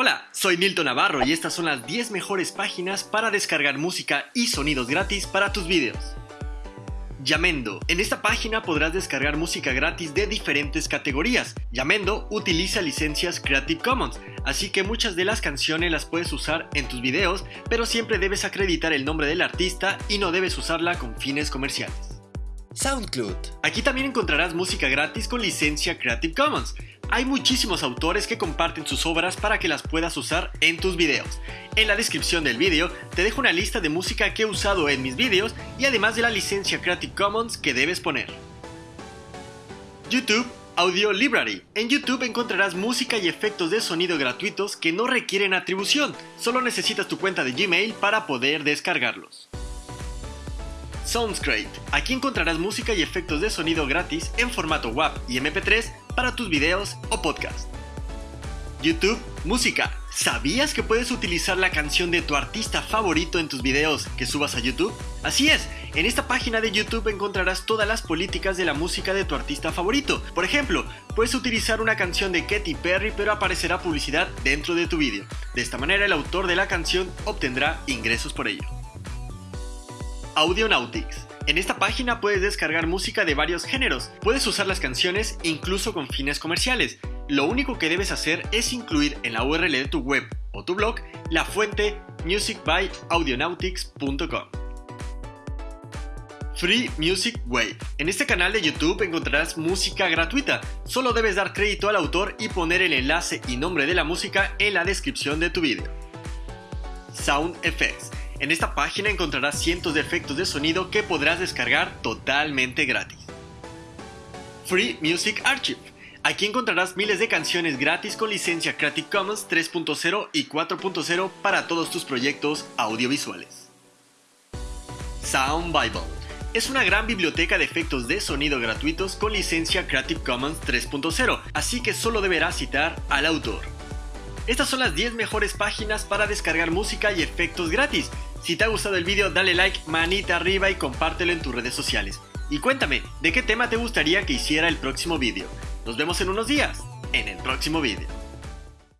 Hola, soy Nilton Navarro y estas son las 10 mejores páginas para descargar música y sonidos gratis para tus videos. Yamendo. En esta página podrás descargar música gratis de diferentes categorías. Yamendo utiliza licencias Creative Commons, así que muchas de las canciones las puedes usar en tus videos, pero siempre debes acreditar el nombre del artista y no debes usarla con fines comerciales. SoundCloud. Aquí también encontrarás música gratis con licencia Creative Commons. Hay muchísimos autores que comparten sus obras para que las puedas usar en tus videos. En la descripción del vídeo te dejo una lista de música que he usado en mis videos y además de la licencia Creative Commons que debes poner. YouTube Audio Library. En YouTube encontrarás música y efectos de sonido gratuitos que no requieren atribución, solo necesitas tu cuenta de Gmail para poder descargarlos. Soundscrate. Aquí encontrarás música y efectos de sonido gratis en formato WAV y MP3 para tus videos o podcast. YouTube Música. ¿Sabías que puedes utilizar la canción de tu artista favorito en tus videos que subas a YouTube? Así es, en esta página de YouTube encontrarás todas las políticas de la música de tu artista favorito. Por ejemplo, puedes utilizar una canción de Katy Perry pero aparecerá publicidad dentro de tu vídeo. De esta manera el autor de la canción obtendrá ingresos por ello. Audionautics. En esta página puedes descargar música de varios géneros, puedes usar las canciones incluso con fines comerciales. Lo único que debes hacer es incluir en la URL de tu web o tu blog la fuente musicbyaudionautics.com. Free Music Wave. En este canal de YouTube encontrarás música gratuita. Solo debes dar crédito al autor y poner el enlace y nombre de la música en la descripción de tu vídeo. Sound Effects. En esta página encontrarás cientos de efectos de sonido que podrás descargar totalmente gratis. Free Music Archive. Aquí encontrarás miles de canciones gratis con licencia Creative Commons 3.0 y 4.0 para todos tus proyectos audiovisuales. Sound Bible. Es una gran biblioteca de efectos de sonido gratuitos con licencia Creative Commons 3.0, así que solo deberás citar al autor. Estas son las 10 mejores páginas para descargar música y efectos gratis. Si te ha gustado el vídeo dale like, manita arriba y compártelo en tus redes sociales. Y cuéntame, ¿de qué tema te gustaría que hiciera el próximo vídeo? Nos vemos en unos días, en el próximo vídeo.